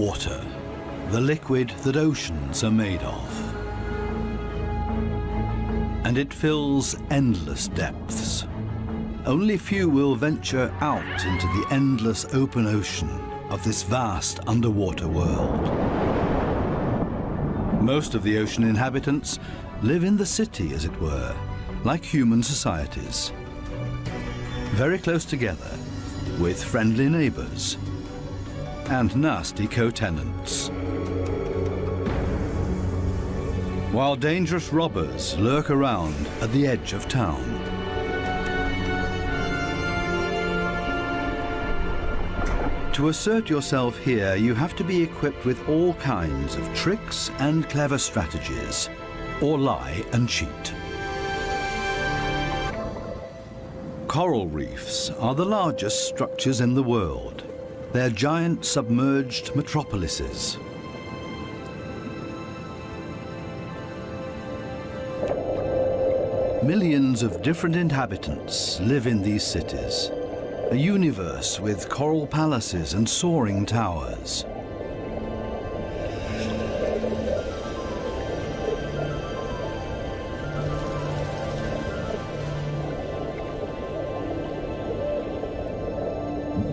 Water, the liquid that oceans are made of. And it fills endless depths. Only few will venture out into the endless open ocean of this vast underwater world. Most of the ocean inhabitants live in the city, as it were, like human societies. Very close together, with friendly neighbors and nasty co-tenants. While dangerous robbers lurk around at the edge of town. To assert yourself here, you have to be equipped with all kinds of tricks and clever strategies, or lie and cheat. Coral reefs are the largest structures in the world. They're giant submerged metropolises. Millions of different inhabitants live in these cities. A universe with coral palaces and soaring towers.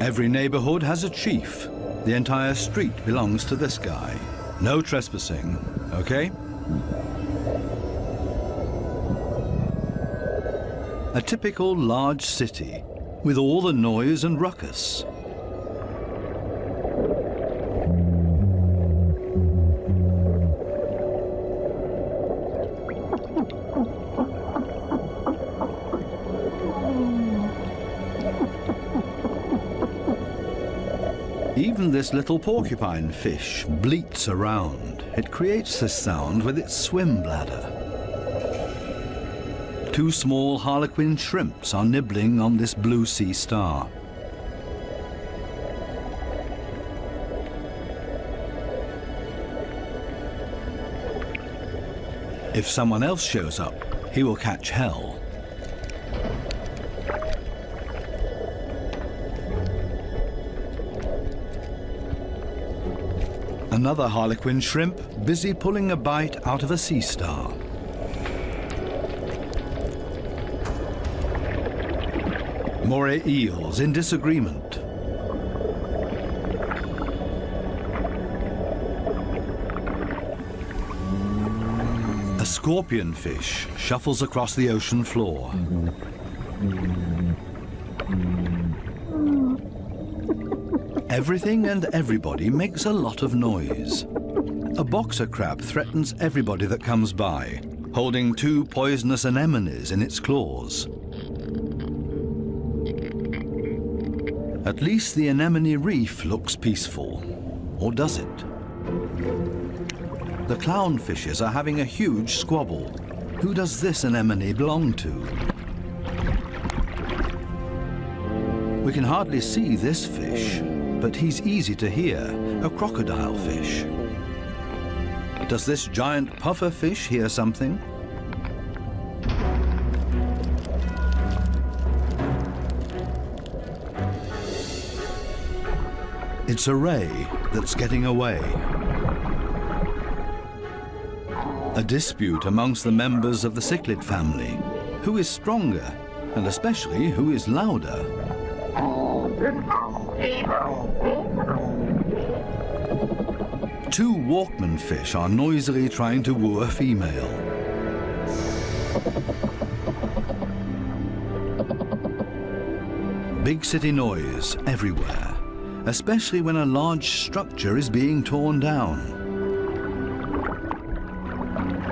Every neighborhood has a chief. The entire street belongs to this guy. No trespassing, okay? A typical large city with all the noise and ruckus. This little porcupine fish bleats around. It creates this sound with its swim bladder. Two small harlequin shrimps are nibbling on this blue sea star. If someone else shows up, he will catch hell. Another harlequin shrimp busy pulling a bite out of a sea star. Moray eels in disagreement. A scorpion fish shuffles across the ocean floor. Everything and everybody makes a lot of noise. A boxer crab threatens everybody that comes by, holding two poisonous anemones in its claws. At least the anemone reef looks peaceful. Or does it? The clownfishes are having a huge squabble. Who does this anemone belong to? We can hardly see this fish, but he's easy to hear, a crocodile fish. Does this giant puffer fish hear something? It's a ray that's getting away. A dispute amongst the members of the cichlid family. Who is stronger, and especially who is louder? Two Walkman fish are noisily trying to woo a female. Big city noise everywhere, especially when a large structure is being torn down.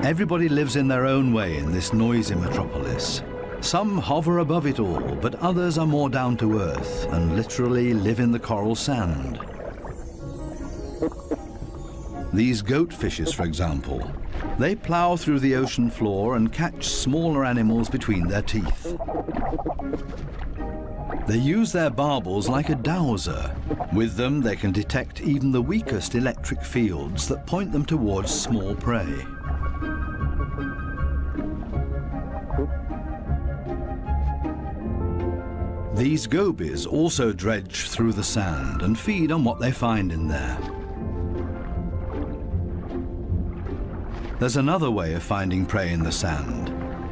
Everybody lives in their own way in this noisy metropolis. Some hover above it all, but others are more down to earth and literally live in the coral sand. These goat fishes, for example, they plow through the ocean floor and catch smaller animals between their teeth. They use their barbels like a dowser. With them, they can detect even the weakest electric fields that point them towards small prey. These gobies also dredge through the sand and feed on what they find in there. There's another way of finding prey in the sand.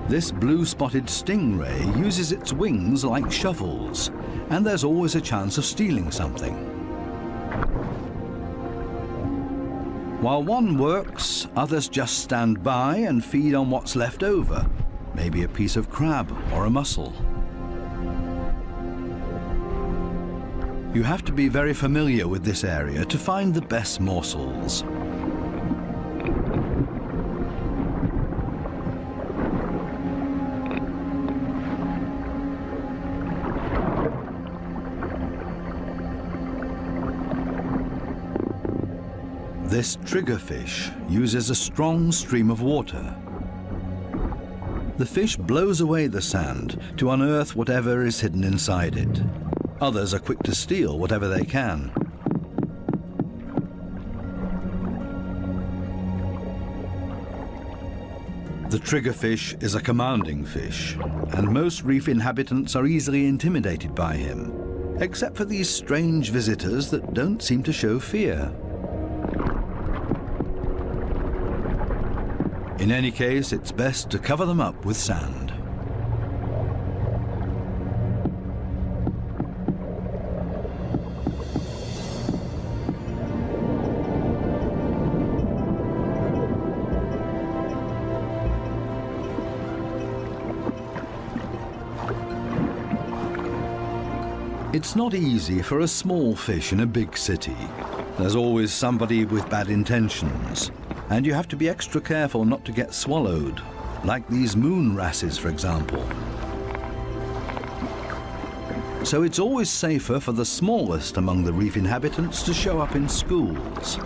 This blue-spotted stingray uses its wings like shovels, and there's always a chance of stealing something. While one works, others just stand by and feed on what's left over, maybe a piece of crab or a mussel. You have to be very familiar with this area to find the best morsels. This triggerfish uses a strong stream of water. The fish blows away the sand to unearth whatever is hidden inside it. Others are quick to steal whatever they can. The triggerfish is a commanding fish, and most reef inhabitants are easily intimidated by him, except for these strange visitors that don't seem to show fear. In any case, it's best to cover them up with sand. It's not easy for a small fish in a big city. There's always somebody with bad intentions, and you have to be extra careful not to get swallowed, like these moon wrasses, for example. So it's always safer for the smallest among the reef inhabitants to show up in schools.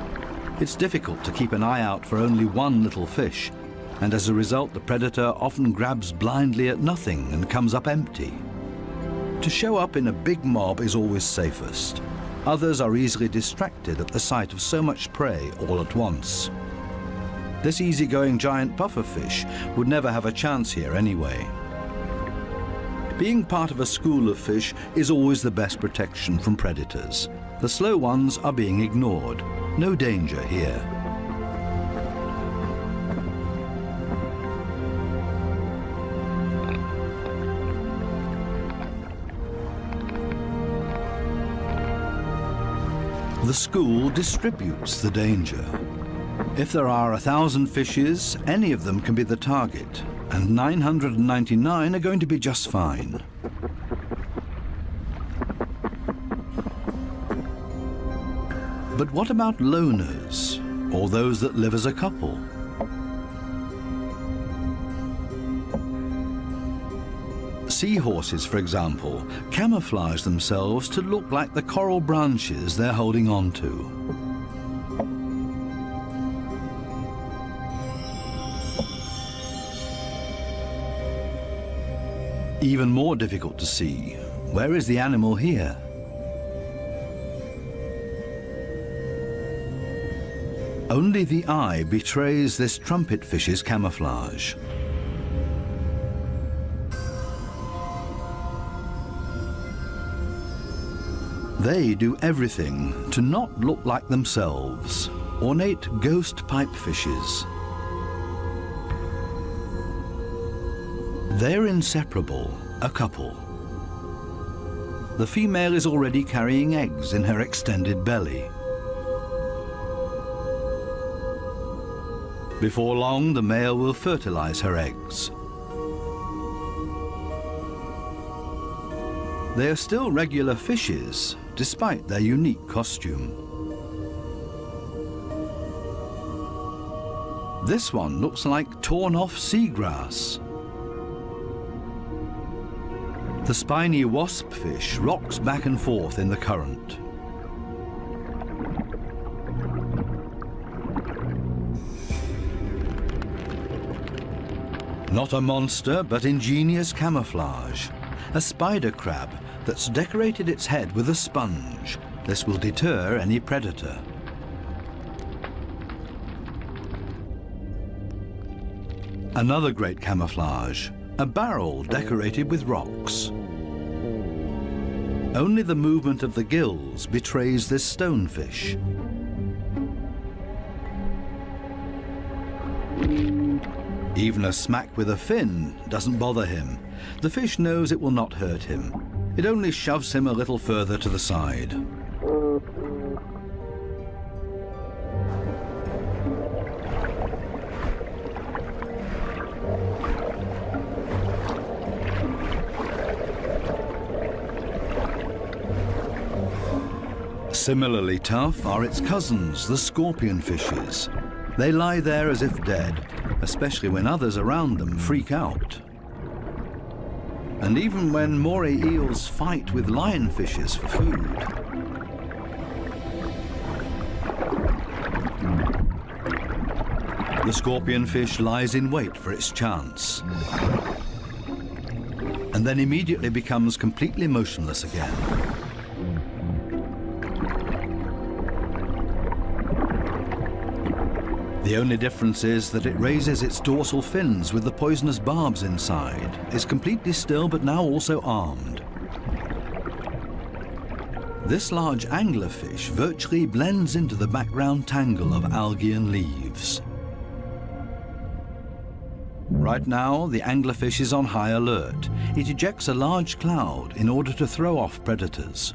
It's difficult to keep an eye out for only one little fish, and as a result the predator often grabs blindly at nothing and comes up empty. To show up in a big mob is always safest. Others are easily distracted at the sight of so much prey all at once. This easygoing giant pufferfish would never have a chance here anyway. Being part of a school of fish is always the best protection from predators. The slow ones are being ignored. No danger here. The school distributes the danger. If there are a thousand fishes, any of them can be the target, and 999 are going to be just fine. But what about loners, or those that live as a couple? Seahorses, for example, camouflage themselves to look like the coral branches they're holding on to. Even more difficult to see, where is the animal here? Only the eye betrays this trumpet fish's camouflage. They do everything to not look like themselves, ornate ghost pipe fishes. They're inseparable, a couple. The female is already carrying eggs in her extended belly. Before long, the male will fertilize her eggs. They are still regular fishes, despite their unique costume. This one looks like torn-off seagrass. The spiny wasp fish rocks back and forth in the current. Not a monster, but ingenious camouflage. A spider crab that's decorated its head with a sponge. This will deter any predator. Another great camouflage, a barrel decorated with rocks. Only the movement of the gills betrays this stonefish. Even a smack with a fin doesn't bother him. The fish knows it will not hurt him. It only shoves him a little further to the side. Similarly tough are its cousins, the scorpion fishes. They lie there as if dead, especially when others around them freak out. And even when moray eels fight with lionfishes for food. The scorpionfish lies in wait for its chance. And then immediately becomes completely motionless again. The only difference is that it raises its dorsal fins with the poisonous barbs inside, is completely still but now also armed. This large anglerfish virtually blends into the background tangle of algae and leaves. Right now, the anglerfish is on high alert. It ejects a large cloud in order to throw off predators.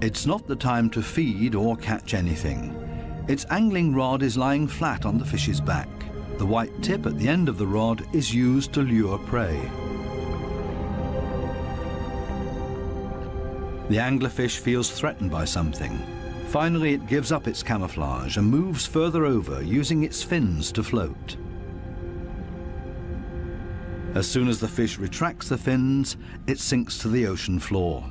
It's not the time to feed or catch anything. Its angling rod is lying flat on the fish's back. The white tip at the end of the rod is used to lure prey. The anglerfish feels threatened by something. Finally, it gives up its camouflage and moves further over, using its fins to float. As soon as the fish retracts the fins, it sinks to the ocean floor.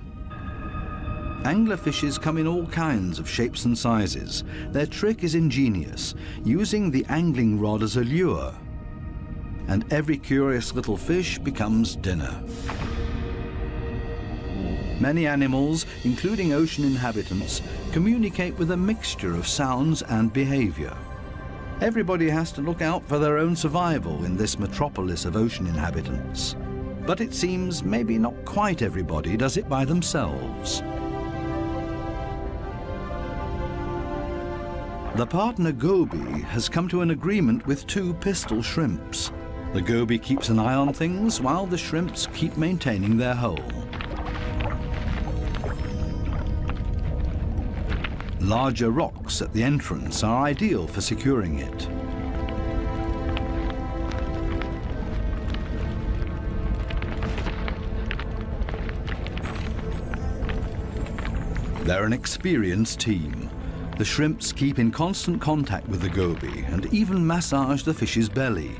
Anglerfishes come in all kinds of shapes and sizes. Their trick is ingenious, using the angling rod as a lure. And every curious little fish becomes dinner. Many animals, including ocean inhabitants, communicate with a mixture of sounds and behavior. Everybody has to look out for their own survival in this metropolis of ocean inhabitants. But it seems maybe not quite everybody does it by themselves. The partner goby has come to an agreement with two pistol shrimps. The goby keeps an eye on things while the shrimps keep maintaining their hole. Larger rocks at the entrance are ideal for securing it. They're an experienced team. The shrimps keep in constant contact with the goby and even massage the fish's belly.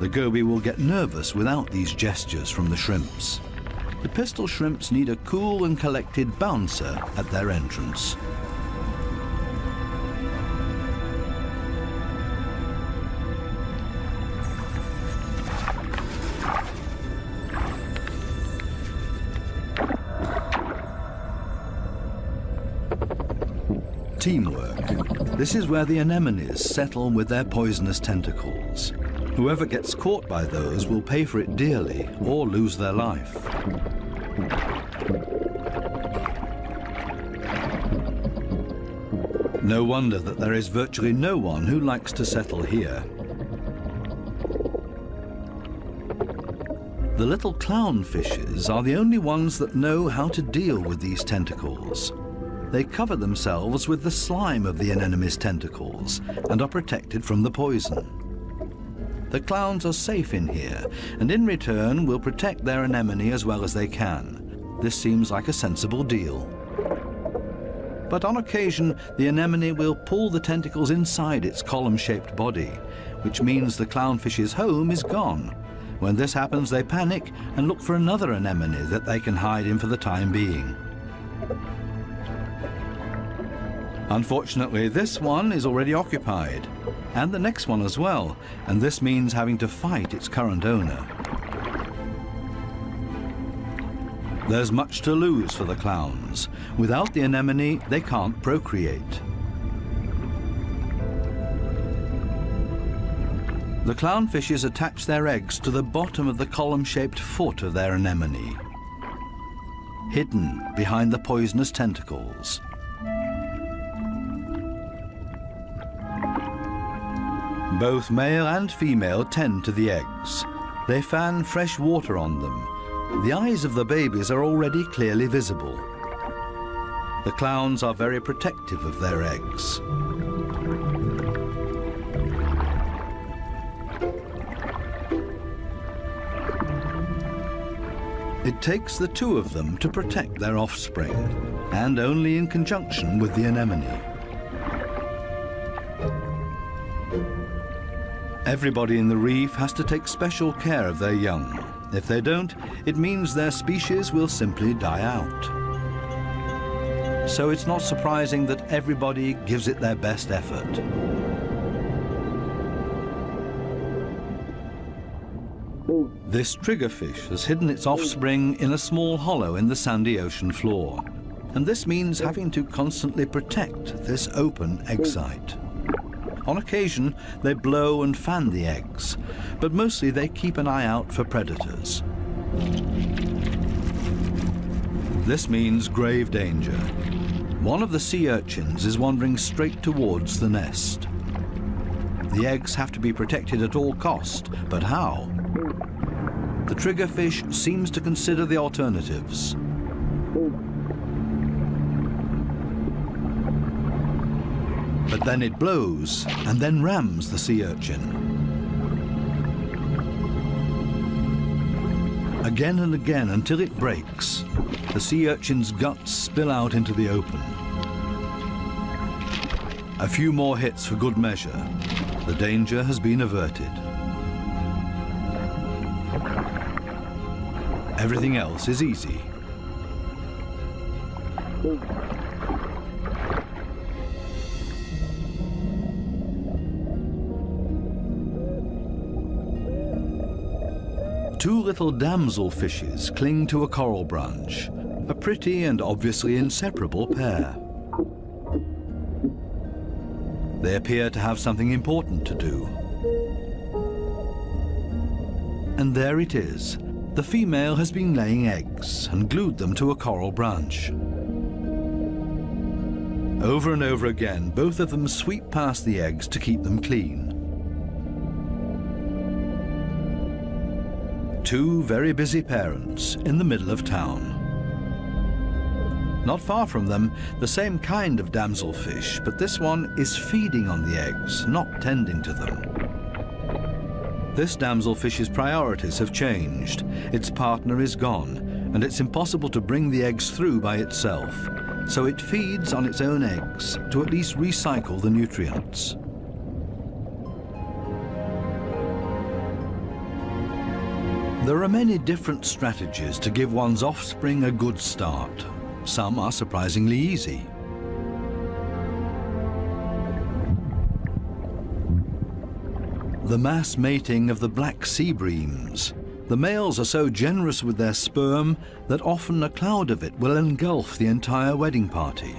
The goby will get nervous without these gestures from the shrimps. The pistol shrimps need a cool and collected bouncer at their entrance. teamwork. This is where the anemones settle with their poisonous tentacles. Whoever gets caught by those will pay for it dearly or lose their life. No wonder that there is virtually no one who likes to settle here. The little clownfishes are the only ones that know how to deal with these tentacles. They cover themselves with the slime of the anemone's tentacles and are protected from the poison. The clowns are safe in here, and in return will protect their anemone as well as they can. This seems like a sensible deal. But on occasion, the anemone will pull the tentacles inside its column-shaped body, which means the clownfish's home is gone. When this happens, they panic and look for another anemone that they can hide in for the time being. Unfortunately, this one is already occupied, and the next one as well, and this means having to fight its current owner. There's much to lose for the clowns. Without the anemone, they can't procreate. The clownfishes attach their eggs to the bottom of the column-shaped foot of their anemone, hidden behind the poisonous tentacles. Both male and female tend to the eggs. They fan fresh water on them. The eyes of the babies are already clearly visible. The clowns are very protective of their eggs. It takes the two of them to protect their offspring, and only in conjunction with the anemone. Everybody in the reef has to take special care of their young. If they don't, it means their species will simply die out. So it's not surprising that everybody gives it their best effort. This triggerfish has hidden its offspring in a small hollow in the sandy ocean floor. And this means having to constantly protect this open egg site. On occasion, they blow and fan the eggs, but mostly they keep an eye out for predators. This means grave danger. One of the sea urchins is wandering straight towards the nest. The eggs have to be protected at all cost, but how? The triggerfish seems to consider the alternatives. But then it blows and then rams the sea urchin. Again and again until it breaks, the sea urchin's guts spill out into the open. A few more hits for good measure. The danger has been averted. Everything else is easy. Little damsel fishes cling to a coral branch, a pretty and obviously inseparable pair. They appear to have something important to do. And there it is. The female has been laying eggs and glued them to a coral branch. Over and over again, both of them sweep past the eggs to keep them clean. Two very busy parents in the middle of town. Not far from them, the same kind of damselfish, but this one is feeding on the eggs, not tending to them. This damselfish's priorities have changed. Its partner is gone, and it's impossible to bring the eggs through by itself. So it feeds on its own eggs to at least recycle the nutrients. There are many different strategies to give one's offspring a good start. Some are surprisingly easy. The mass mating of the black sea breams. The males are so generous with their sperm that often a cloud of it will engulf the entire wedding party.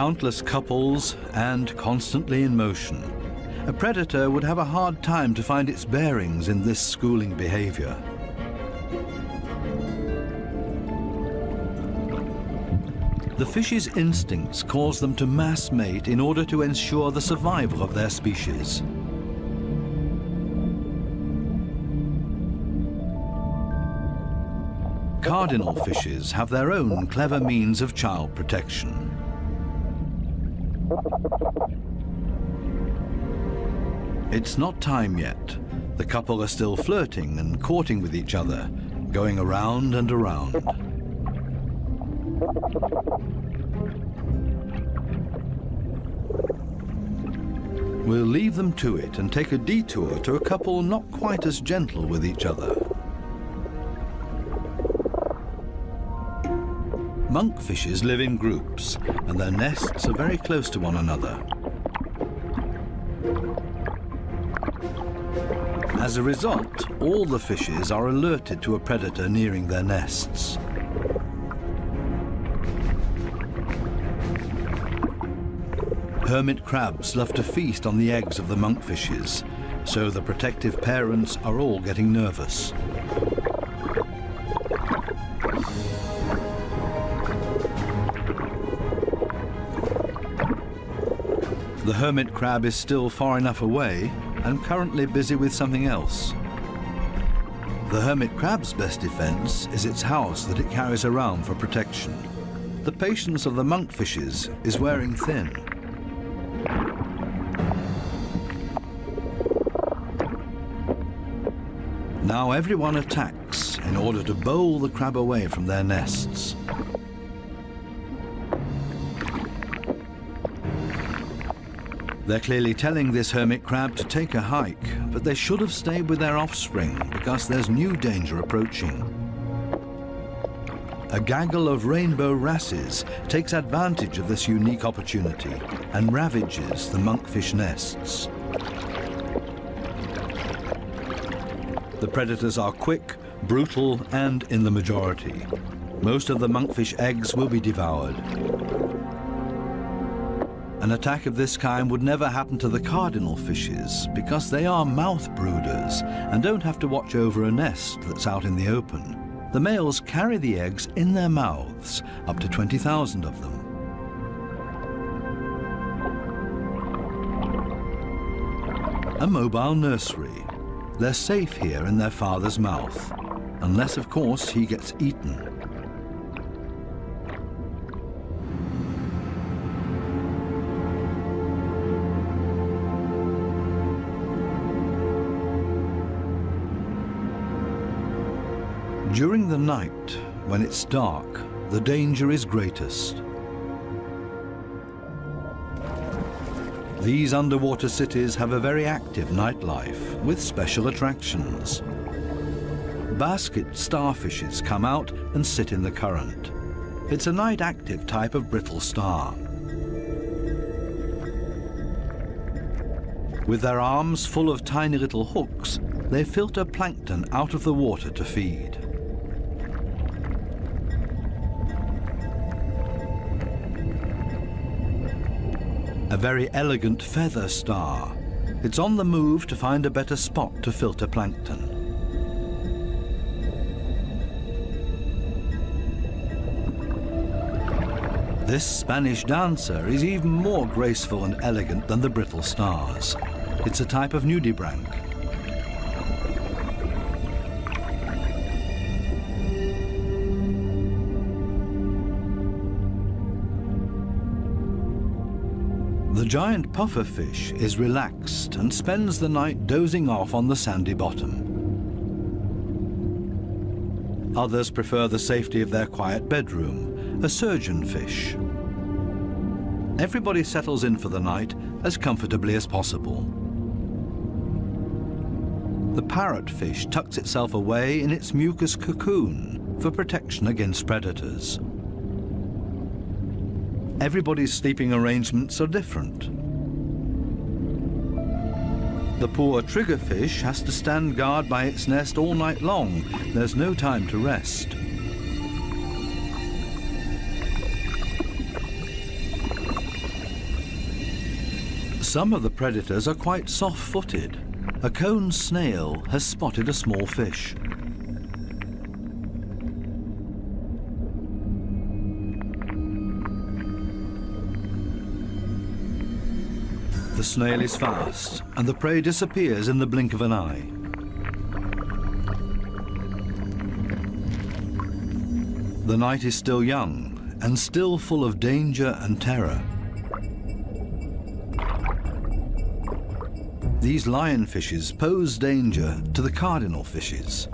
Countless couples and constantly in motion. A predator would have a hard time to find its bearings in this schooling behavior. The fish's instincts cause them to mass mate in order to ensure the survival of their species. Cardinal fishes have their own clever means of child protection. It's not time yet. The couple are still flirting and courting with each other, going around and around. We'll leave them to it and take a detour to a couple not quite as gentle with each other. Monkfishes live in groups, and their nests are very close to one another. As a result, all the fishes are alerted to a predator nearing their nests. Hermit crabs love to feast on the eggs of the monkfishes, so the protective parents are all getting nervous. The hermit crab is still far enough away and currently busy with something else. The hermit crab's best defense is its house that it carries around for protection. The patience of the monkfishes is wearing thin. Now everyone attacks in order to bowl the crab away from their nests. They're clearly telling this hermit crab to take a hike, but they should have stayed with their offspring because there's new danger approaching. A gaggle of rainbow wrasses takes advantage of this unique opportunity and ravages the monkfish nests. The predators are quick, brutal, and in the majority. Most of the monkfish eggs will be devoured. An attack of this kind would never happen to the cardinal fishes because they are mouth brooders and don't have to watch over a nest that's out in the open. The males carry the eggs in their mouths, up to 20,000 of them. A mobile nursery. They're safe here in their father's mouth, unless, of course, he gets eaten. During the night, when it's dark, the danger is greatest. These underwater cities have a very active nightlife with special attractions. Basket starfishes come out and sit in the current. It's a night active type of brittle star. With their arms full of tiny little hooks, they filter plankton out of the water to feed. Very elegant feather star. It's on the move to find a better spot to filter plankton. This Spanish dancer is even more graceful and elegant than the brittle stars. It's a type of nudibranch. Giant pufferfish is relaxed and spends the night dozing off on the sandy bottom. Others prefer the safety of their quiet bedroom, a surgeonfish. Everybody settles in for the night as comfortably as possible. The parrotfish tucks itself away in its mucus cocoon for protection against predators. Everybody's sleeping arrangements are different. The poor triggerfish has to stand guard by its nest all night long. There's no time to rest. Some of the predators are quite soft-footed. A cone snail has spotted a small fish. The snail is fast, and the prey disappears in the blink of an eye. The night is still young, and still full of danger and terror. These lionfishes pose danger to the cardinal fishes.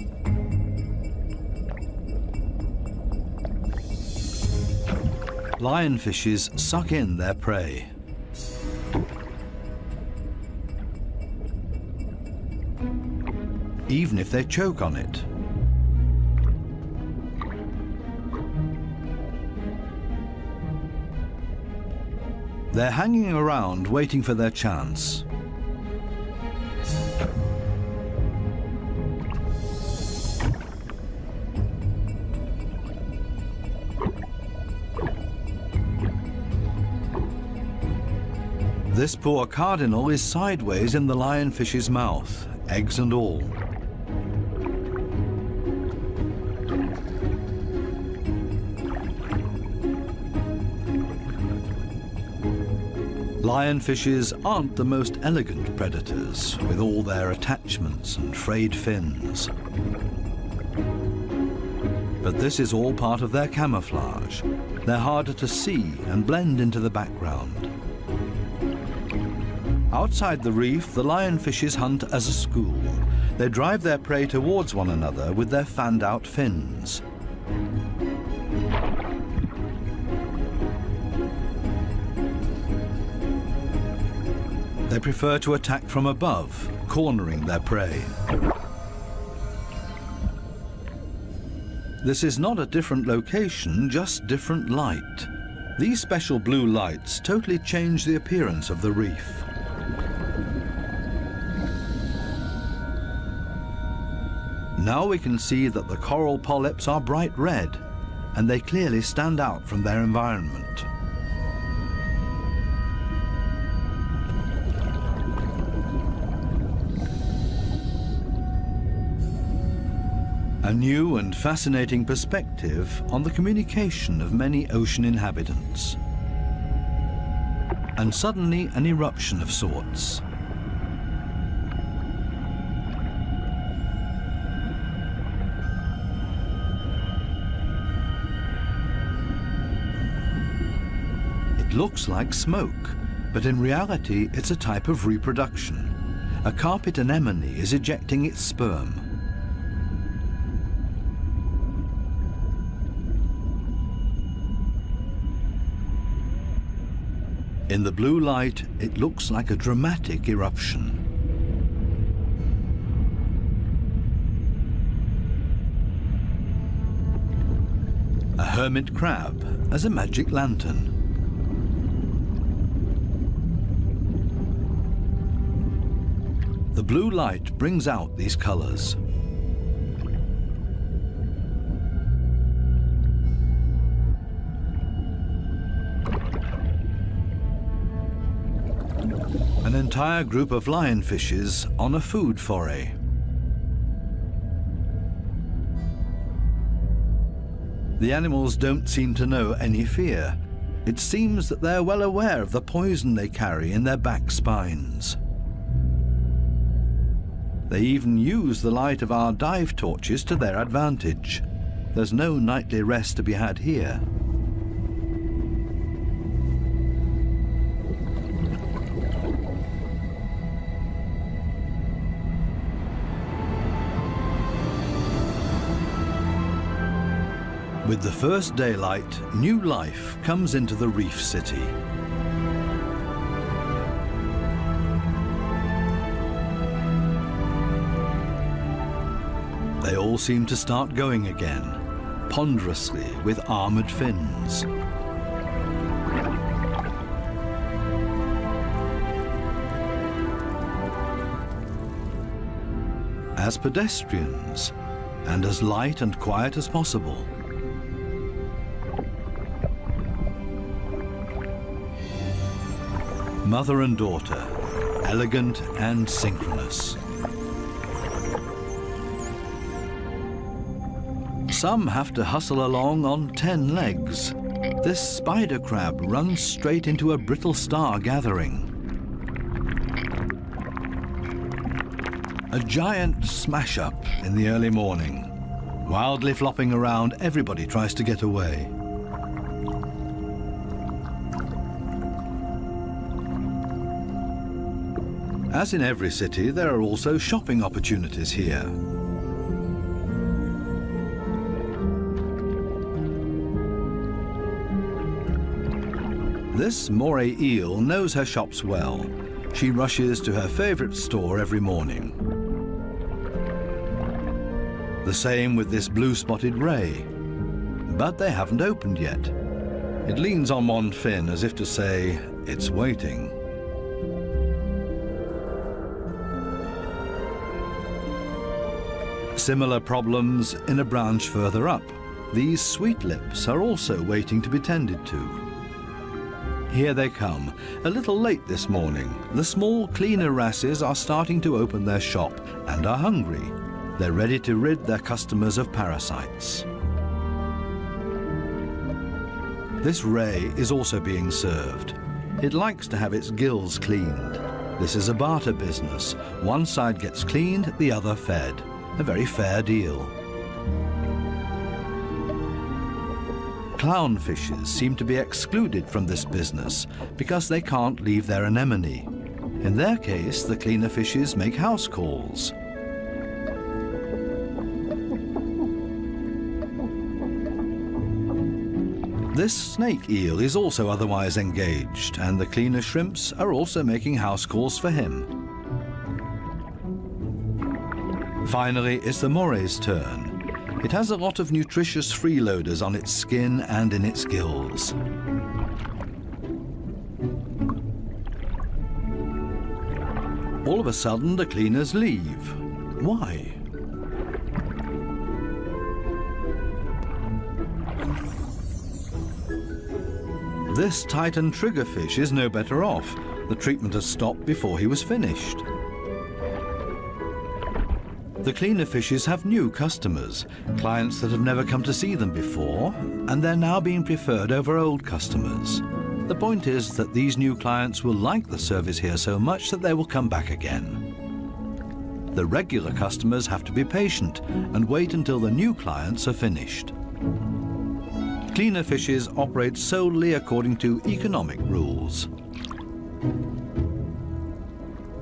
Lionfishes suck in their prey. Even if they choke on it. They're hanging around waiting for their chance. This poor cardinal is sideways in the lionfish's mouth, eggs and all. Lionfishes aren't the most elegant predators, with all their attachments and frayed fins. But this is all part of their camouflage. They're harder to see and blend into the background. Outside the reef, the lionfishes hunt as a school. They drive their prey towards one another with their fanned-out fins. They prefer to attack from above, cornering their prey. This is not a different location, just different light. These special blue lights totally change the appearance of the reef. Now we can see that the coral polyps are bright red, and they clearly stand out from their environment. A new and fascinating perspective on the communication of many ocean inhabitants. And suddenly an eruption of sorts. It looks like smoke, but in reality it's a type of reproduction. A carpet anemone is ejecting its sperm. In the blue light, it looks like a dramatic eruption. A hermit crab as a magic lantern. The blue light brings out these colors. Entire group of lionfishes on a food foray. The animals don't seem to know any fear. It seems that they're well aware of the poison they carry in their back spines. They even use the light of our dive torches to their advantage. There's no nightly rest to be had here. With the first daylight, new life comes into the reef city. They all seem to start going again, ponderously with armoured fins. As pedestrians, and as light and quiet as possible. Mother and daughter, elegant and synchronous. Some have to hustle along on ten legs. This spider crab runs straight into a brittle star gathering. A giant smash-up in the early morning. Wildly flopping around, everybody tries to get away. As in every city, there are also shopping opportunities here. This moray eel knows her shops well. She rushes to her favorite store every morning. The same with this blue-spotted ray. But they haven't opened yet. It leans on one fin as if to say, it's waiting. Similar problems in a branch further up. These sweet lips are also waiting to be tended to. Here they come, a little late this morning. The small cleaner wrasses are starting to open their shop and are hungry. They're ready to rid their customers of parasites. This ray is also being served. It likes to have its gills cleaned. This is a barter business. One side gets cleaned, the other fed. A very fair deal. Clownfishes seem to be excluded from this business because they can't leave their anemone. In their case, the cleaner fishes make house calls. This snake eel is also otherwise engaged, and the cleaner shrimps are also making house calls for him. Finally, it's the moray's turn. It has a lot of nutritious freeloaders on its skin and in its gills. All of a sudden, the cleaners leave. Why? This Titan triggerfish is no better off. The treatment has stopped before he was finished. The cleaner fishes have new customers, clients that have never come to see them before, and they're now being preferred over old customers. The point is that these new clients will like the service here so much that they will come back again. The regular customers have to be patient and wait until the new clients are finished. Cleaner fishes operate solely according to economic rules.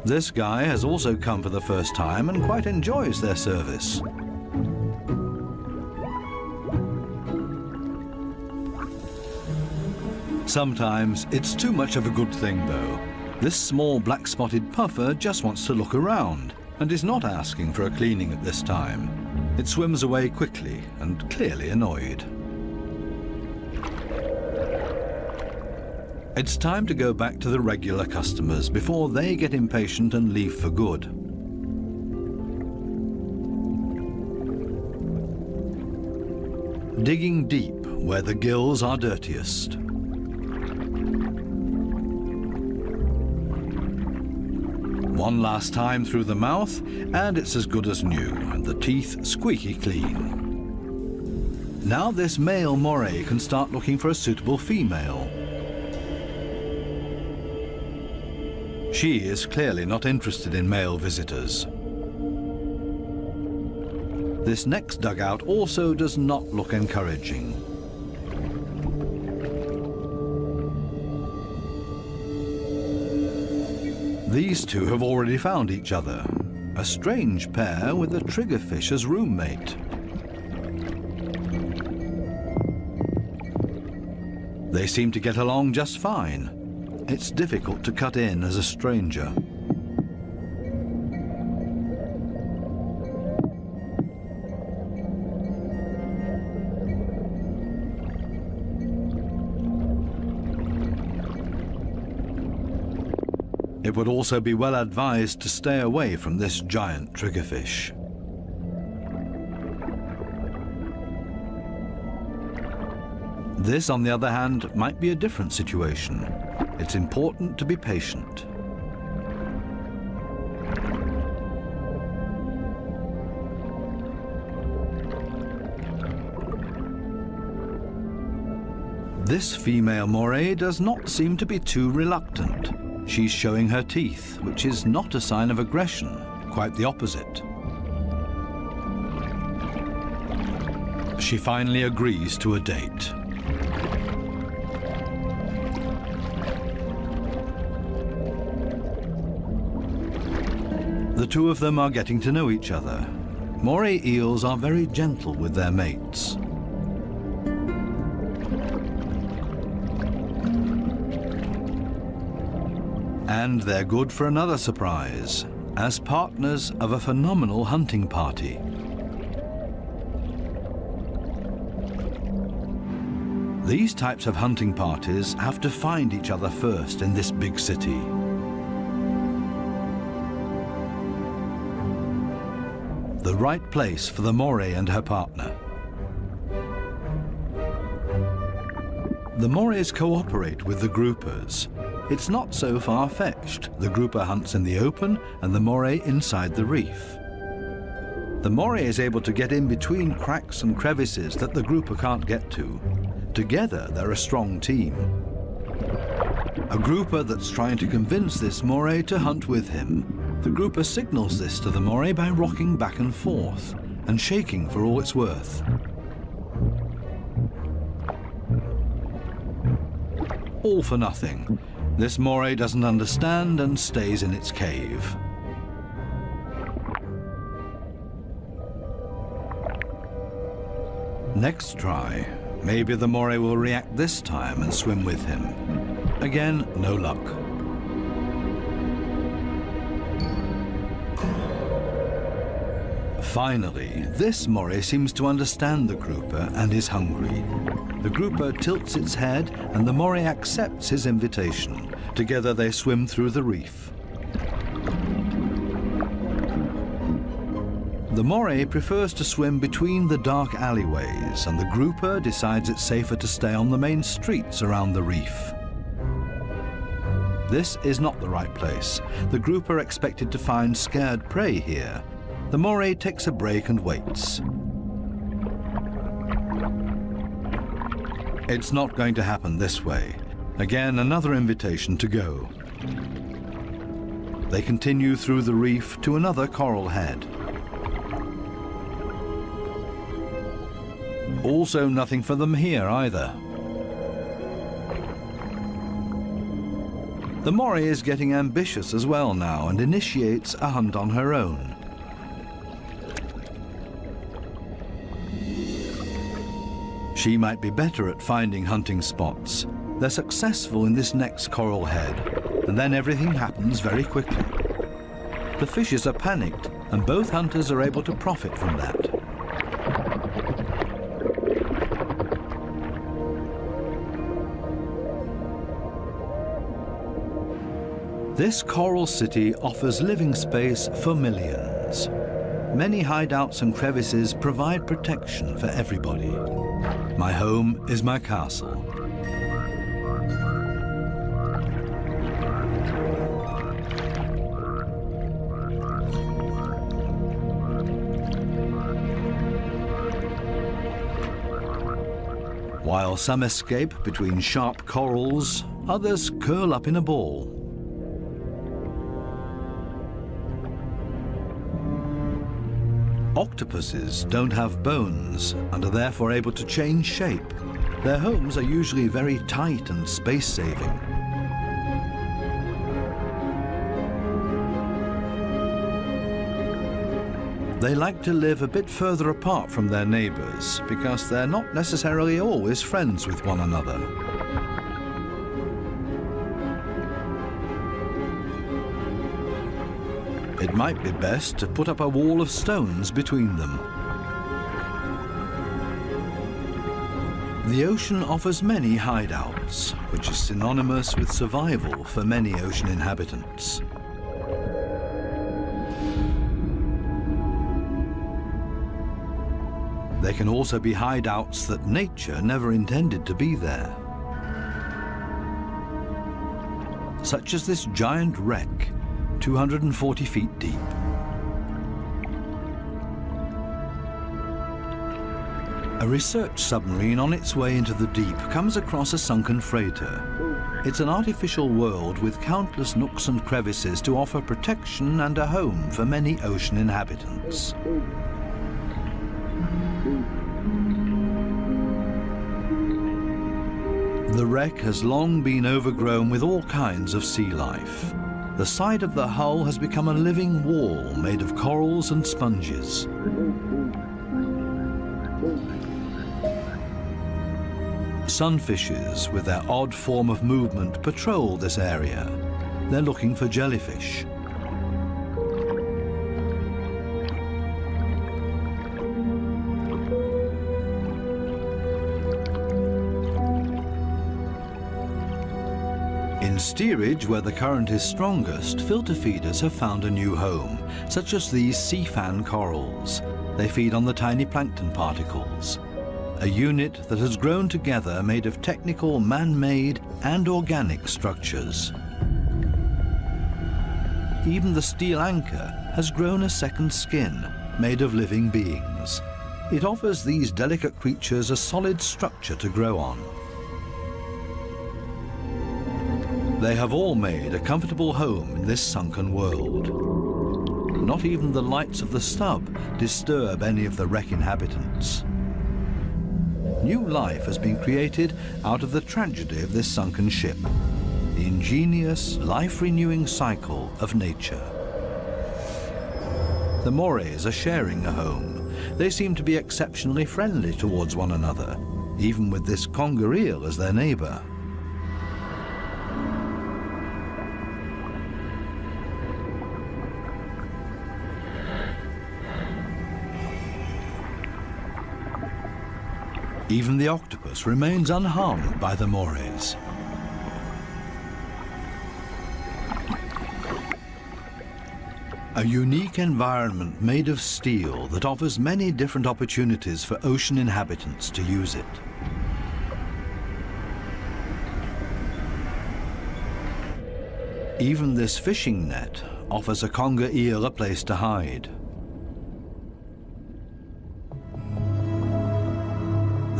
This guy has also come for the first time and quite enjoys their service. Sometimes it's too much of a good thing, though. This small black-spotted puffer just wants to look around and is not asking for a cleaning at this time. It swims away quickly and clearly annoyed. It's time to go back to the regular customers before they get impatient and leave for good. Digging deep where the gills are dirtiest. One last time through the mouth, and it's as good as new, and the teeth squeaky clean. Now this male moray can start looking for a suitable female. She is clearly not interested in male visitors. This next dugout also does not look encouraging. These two have already found each other. A strange pair with a triggerfish as roommate. They seem to get along just fine. It's difficult to cut in as a stranger. It would also be well advised to stay away from this giant triggerfish. This, on the other hand, might be a different situation. It's important to be patient. This female moray does not seem to be too reluctant. She's showing her teeth, which is not a sign of aggression, quite the opposite. She finally agrees to a date. The two of them are getting to know each other. Moray eels are very gentle with their mates. And they're good for another surprise, as partners of a phenomenal hunting party. These types of hunting parties have to find each other first in this big city. The right place for the Moray and her partner. The Morays cooperate with the groupers. It's not so far-fetched. The grouper hunts in the open and the Moray inside the reef. The Moray is able to get in between cracks and crevices that the grouper can't get to. Together, they're a strong team. a grouper that's trying to convince this moray to hunt with him. The grouper signals this to the moray by rocking back and forth and shaking for all it's worth. All for nothing. This moray doesn't understand and stays in its cave. Next try, maybe the moray will react this time and swim with him. Again, no luck. Finally, this moray seems to understand the grouper and is hungry. The grouper tilts its head and the moray accepts his invitation. Together they swim through the reef. The moray prefers to swim between the dark alleyways and the grouper decides it's safer to stay on the main streets around the reef. This is not the right place. The grouper expected to find scared prey here. The moray takes a break and waits. It's not going to happen this way. Again, another invitation to go. They continue through the reef to another coral head. Also nothing for them here either. The moray is getting ambitious as well now and initiates a hunt on her own. She might be better at finding hunting spots. They're successful in this next coral head, and then everything happens very quickly. The fishes are panicked, and both hunters are able to profit from that. This coral city offers living space for millions. Many hideouts and crevices provide protection for everybody. My home is my castle. While some escape between sharp corals, others curl up in a ball. Octopuses don't have bones and are therefore able to change shape. Their homes are usually very tight and space-saving. They like to live a bit further apart from their neighbors because they're not necessarily always friends with one another. It might be best to put up a wall of stones between them. The ocean offers many hideouts, which is synonymous with survival for many ocean inhabitants. There can also be hideouts that nature never intended to be there. Such as this giant wreck 240 feet deep. A research submarine on its way into the deep comes across a sunken freighter. It's an artificial world with countless nooks and crevices to offer protection and a home for many ocean inhabitants. The wreck has long been overgrown with all kinds of sea life. The side of the hull has become a living wall made of corals and sponges. Sunfishes, with their odd form of movement, patrol this area. They're looking for jellyfish. In steerage, where the current is strongest, filter feeders have found a new home, such as these sea fan corals. They feed on the tiny plankton particles. A unit that has grown together made of technical, man-made and organic structures. Even the steel anchor has grown a second skin, made of living beings. It offers these delicate creatures a solid structure to grow on. They have all made a comfortable home in this sunken world. Not even the lights of the stub disturb any of the wreck inhabitants. New life has been created out of the tragedy of this sunken ship, the ingenious, life-renewing cycle of nature. The Morays are sharing a home. They seem to be exceptionally friendly towards one another, even with this conger eel as their neighbour. Even the octopus remains unharmed by the morays. A unique environment made of steel that offers many different opportunities for ocean inhabitants to use it. Even this fishing net offers a conger eel a place to hide.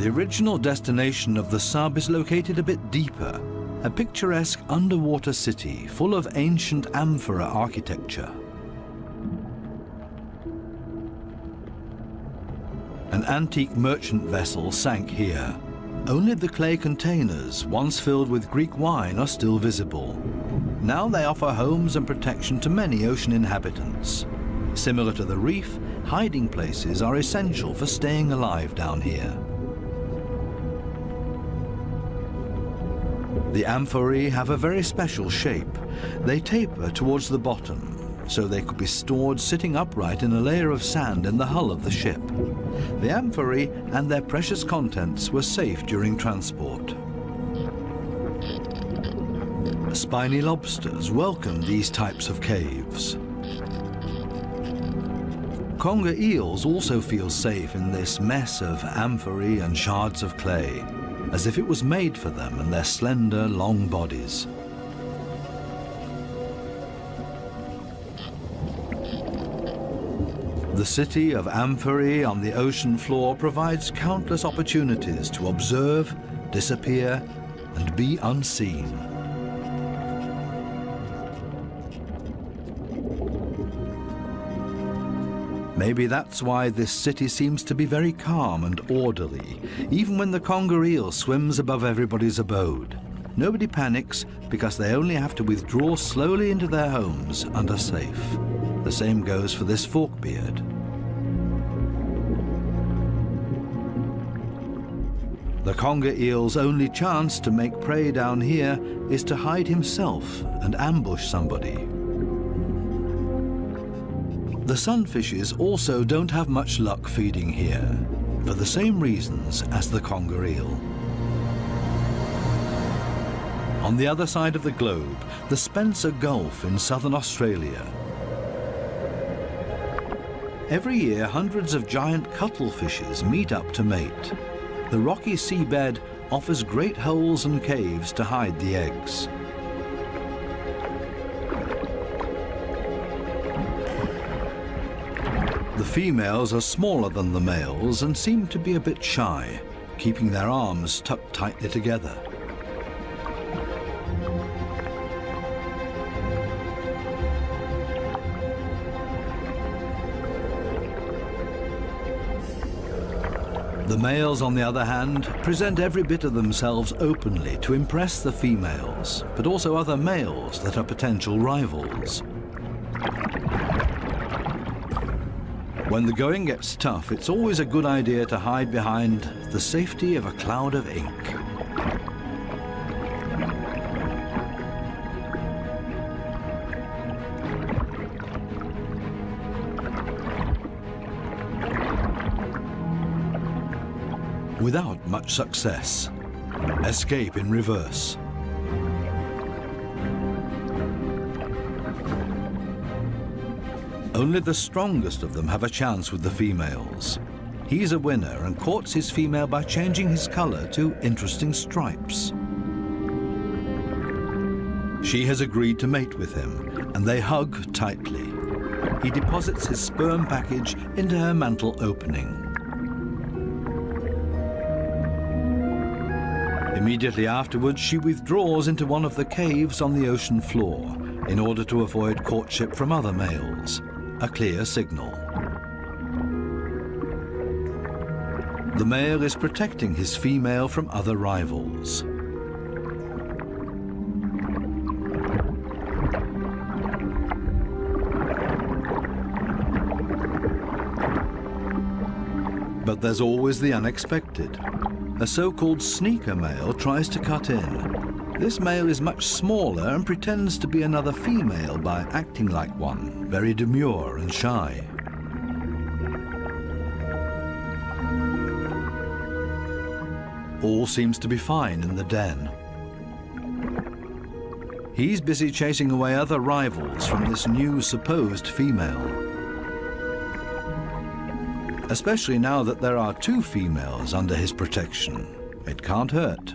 The original destination of the sub is located a bit deeper, a picturesque underwater city full of ancient amphora architecture. An antique merchant vessel sank here. Only the clay containers, once filled with Greek wine, are still visible. Now they offer homes and protection to many ocean inhabitants. Similar to the reef, hiding places are essential for staying alive down here. The amphorae have a very special shape. They taper towards the bottom, so they could be stored sitting upright in a layer of sand in the hull of the ship. The amphorae and their precious contents were safe during transport. Spiny lobsters welcome these types of caves. Conger eels also feel safe in this mess of amphorae and shards of clay, as if it was made for them and their slender, long bodies. The city of Amphorae on the ocean floor provides countless opportunities to observe, disappear, and be unseen. Maybe that's why this city seems to be very calm and orderly, even when the conger eel swims above everybody's abode. Nobody panics because they only have to withdraw slowly into their homes and are safe. The same goes for this forkbeard. The conger eel's only chance to make prey down here is to hide himself and ambush somebody. The sunfishes also don't have much luck feeding here, for the same reasons as the conger eel. On the other side of the globe, the Spencer Gulf in southern Australia Every year, hundreds of giant cuttlefishes meet up to mate. The rocky seabed offers great holes and caves to hide the eggs. Females are smaller than the males and seem to be a bit shy, keeping their arms tucked tightly together. The males, on the other hand, present every bit of themselves openly to impress the females, but also other males that are potential rivals. When the going gets tough, it's always a good idea to hide behind the safety of a cloud of ink. without much success. Escape in reverse. Only the strongest of them have a chance with the females. He's a winner and courts his female by changing his color to interesting stripes. She has agreed to mate with him, and they hug tightly. He deposits his sperm package into her mantle opening. Immediately afterwards, she withdraws into one of the caves on the ocean floor in order to avoid courtship from other males, a clear signal. The male is protecting his female from other rivals. But there's always the unexpected. A so-called sneaker male tries to cut in. This male is much smaller and pretends to be another female by acting like one, very demure and shy. All seems to be fine in the den. He's busy chasing away other rivals from this new supposed female especially now that there are two females under his protection. It can't hurt.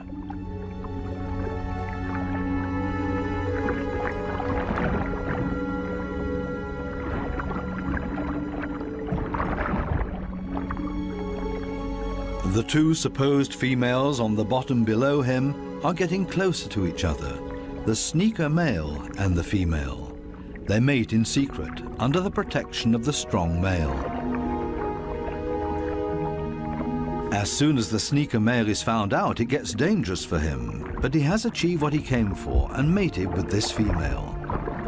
The two supposed females on the bottom below him are getting closer to each other, the sneaker male and the female. They mate in secret, under the protection of the strong male. As soon as the sneaker male is found out, it gets dangerous for him. But he has achieved what he came for and mated with this female.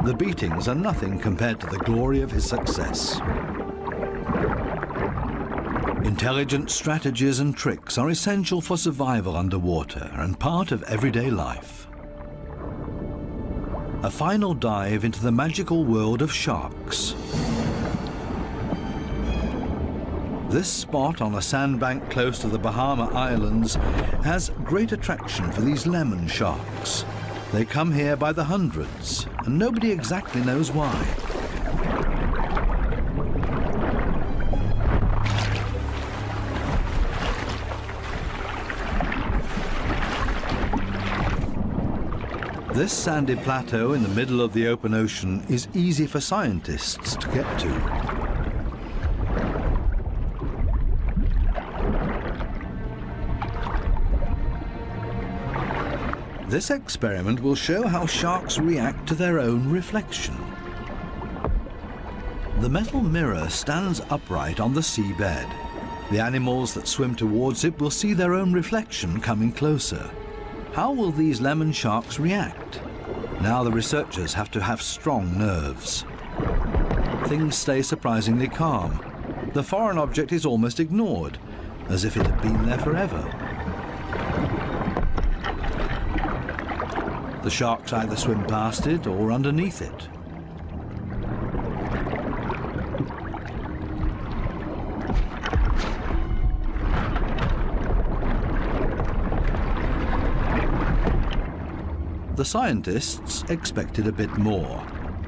The beatings are nothing compared to the glory of his success. Intelligent strategies and tricks are essential for survival underwater and part of everyday life. A final dive into the magical world of sharks. This spot on a sandbank close to the Bahama Islands has great attraction for these lemon sharks. They come here by the hundreds, and nobody exactly knows why. This sandy plateau in the middle of the open ocean is easy for scientists to get to. This experiment will show how sharks react to their own reflection. The metal mirror stands upright on the seabed. The animals that swim towards it will see their own reflection coming closer. How will these lemon sharks react? Now the researchers have to have strong nerves. Things stay surprisingly calm. The foreign object is almost ignored, as if it had been there forever. The sharks either swim past it or underneath it. The scientists expected a bit more,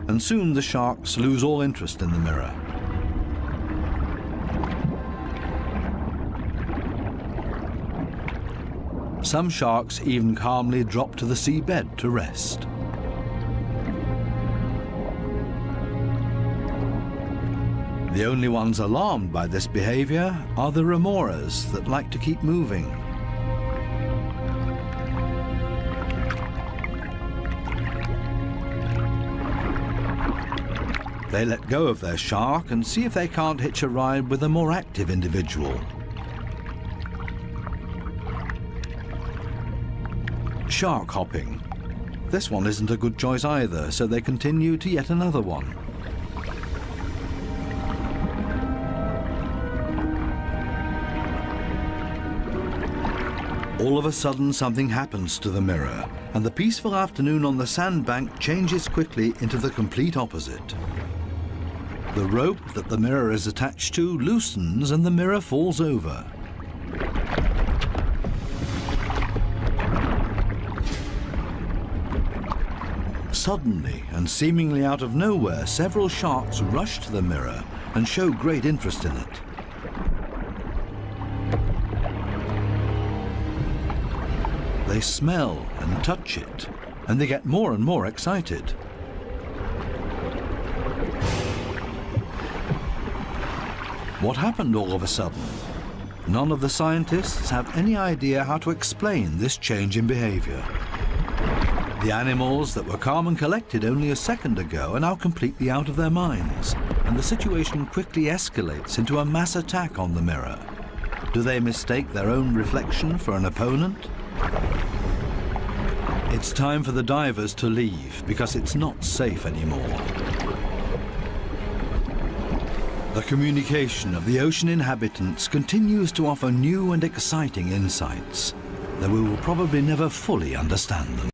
and soon the sharks lose all interest in the mirror. Some sharks even calmly drop to the seabed to rest. The only ones alarmed by this behavior are the remoras that like to keep moving. They let go of their shark and see if they can't hitch a ride with a more active individual. shark hopping. This one isn't a good choice either, so they continue to yet another one. All of a sudden, something happens to the mirror, and the peaceful afternoon on the sandbank changes quickly into the complete opposite. The rope that the mirror is attached to loosens and the mirror falls over. Suddenly, and seemingly out of nowhere, several sharks rush to the mirror and show great interest in it. They smell and touch it, and they get more and more excited. What happened all of a sudden? none of the scientists have any idea how to explain this change in behavior. The animals that were calm and collected only a second ago are now completely out of their minds, and the situation quickly escalates into a mass attack on the mirror. Do they mistake their own reflection for an opponent? It's time for the divers to leave because it's not safe anymore. The communication of the ocean inhabitants continues to offer new and exciting insights, though we will probably never fully understand them.